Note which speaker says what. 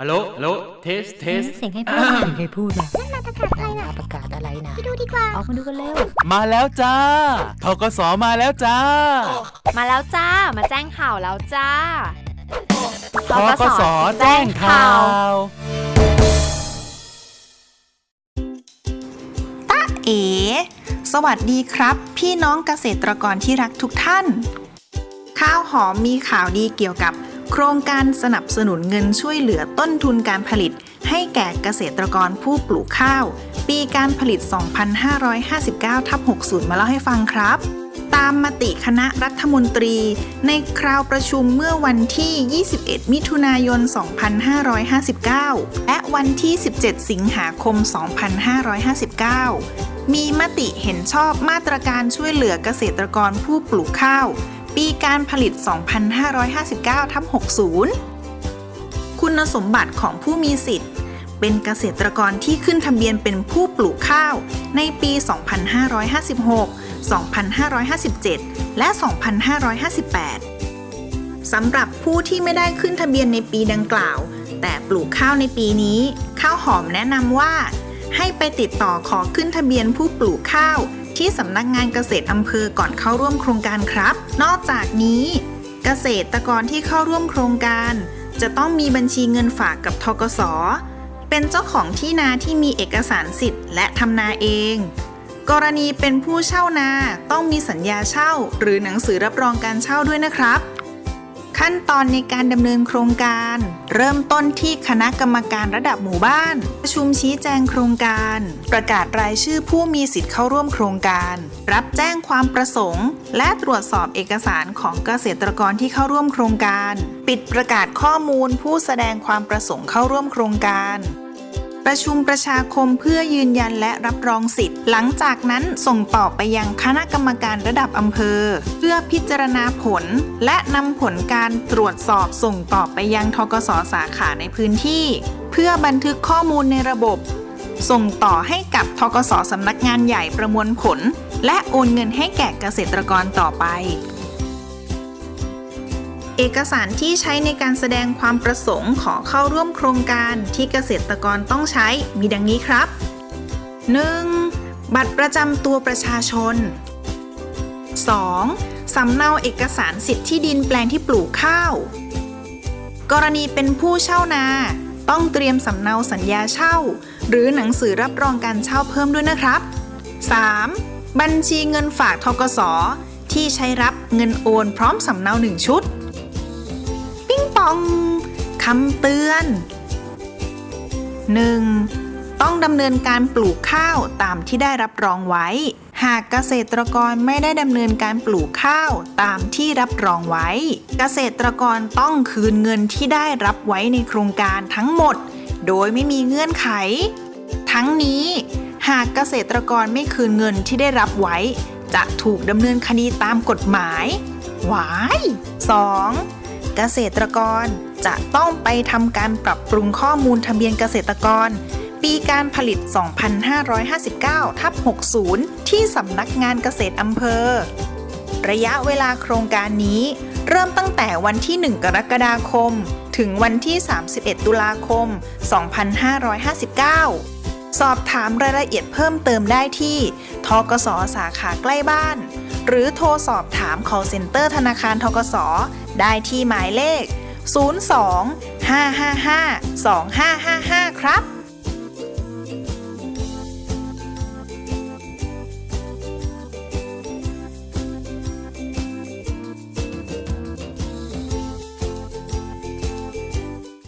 Speaker 1: ฮัลโหลฮัลโหล test test เสี
Speaker 2: ยงให้พูดเสียงให้พูดนะนั่นมาประกาศอะไรนะประกาศอะไรนะไปดูดีกว่าออกมาดูกันเร็ว
Speaker 1: มาแล้วจ้าธกสมาแล้วจ้า
Speaker 3: มาแล้วจ้า มาแจ้งข่าวแล้วจ้า
Speaker 1: ธกสแจ้งข่าว
Speaker 4: เอ๋สวัสดีครับ พี่น้องเกษตรกรที่รักทุกท่าน ข้าวหอมมีข่าวดีเกี่ยวกับ โครงการสนับสนุนเงินช่วยเหลือต้นทุนการผลิต ให้แก่เกษตรกรผู้ปลูกข้าว ปีการผลิต 2559ทับ60 มาเล่าให้ฟังครับ ตามมติคณะรัฐมนตรี ในคราวประชุมเมื่อวันที่ 21 มิถุนายน 2559 และวันที่ 17 สิงหาคม 2559 มีมติเห็นชอบมาตรการช่วยเหลือเกษตรกรผู้ปลูกข้าว ปีการผลิต 2559ทับ60 คุณสมบัติของผู้มีสิทธิ์ เป็นเกษตรกรที่ขึ้นทะเบียนเป็นผู้ปลูกข้าว ในปี 2556 2557 และ 2558 สำหรับผู้ที่ไม่ได้ขึ้นทะเบียนในปีดังกล่าว แต่ปลูกข้าวในปีนี้ ข้าวหอมแนะนำว่า ให้ไปติดต่อขอขึ้นทะเบียนผู้ปลูกข้าว ที่สำนักงานเกษตรอำเภอก่อนเข้าร่วมโครงการครับ นอกจากนี้ เกษตรกรที่เข้าร่วมโครงการ จะต้องมีบัญชีเงินฝากกับทกส เป็นเจ้าของที่นาที่มีเอกสารสิทธิ์และทำนาเอง กรณีเป็นผู้เช่านาต้องมีสัญญาเช่า หรือหนังสือรับรองการเช่าด้วยนะครับ ขั้นตอนในการดำเนินโครงการ เริ่มต้นที่คณะกรรมการระดับหมู่บ้าน ประชุมชี้แจงโครงการ ประกาศรายชื่อผู้มีสิทธิ์เข้าร่วมโครงการ รับแจ้งความประสงค์ และตรวจสอบเอกสารของเกษตรกรที่เข้าร่วมโครงการ ปิดประกาศข้อมูลผู้แสดงความประสงค์เข้าร่วมโครงการ ประชุมประชาคมเพื่อยืนยันและรับรองสิทธิ์ หลังจากนั้นส่งต่อไปยังคณะกรรมการระดับอำเภอ เพื่อพิจารณาผล และนำผลการตรวจสอบส่งต่อไปยังทกสสาขาในพื้นที่ เพื่อบันทึกข้อมูลในระบบ ส่งต่อให้กับทกสสำนักงานใหญ่ประมวลผล และโอนเงินให้แก่เกษตรกรต่อไป เอกสารที่ใช้ในการแสดงความประสงค์ขอเข้าร่วมโครงการที่เกษตรกรต้องใช้มีดังนี้ครับ 1. บัตรประจำตัวประชาชน 2. สำเนาเอกสารสิทธิที่ดินแปลงที่ปลูกข้าว กรณีเป็นผู้เช่านา ต้องเตรียมสำเนาสัญญาเช่า หรือหนังสือรับรองการเช่าเพิ่มด้วยนะครับ 3. บัญชีเงินฝากทกสที่ใช้รับเงินโอนพร้อมสำเนาหนึ่งชุด องคำเตือน 1. ต้องดำเนินการปลูกข้าวตามที่ได้รับรองไว้ หากเกษตรกรไม่ได้ดำเนินการปลูกข้าวตามที่รับรองไว้ เกษตรกรต้องคืนเงินที่ได้รับไว้ในโครงการทั้งหมด โดยไม่มีเงื่อนไข ทั้งนี้ หากเกษตรกรไม่คืนเงินที่ได้รับไว้ จะถูกดำเนินคดีตามกฎหมายหวาย 2. เกษตรกร จะต้องไปทำการปรับปรุงข้อมูลทะเบียนเกษตรกร ปีการผลิต 2559 ทับ 60 ที่สำนักงานเกษตรอำเภอ ระยะเวลาโครงการนี้ เริ่มตั้งแต่วันที่ 1 กรกฎาคม ถึงวันที่ 31 ตุลาคม 2559 สอบถามรายละเอียดเพิ่มเติมได้ที่ทกสสาขาใกล้บ้าน หรือโทรสอบถาม call center ธนาคารทกส ได้ที่หมายเลข 02 555 2555 ครับ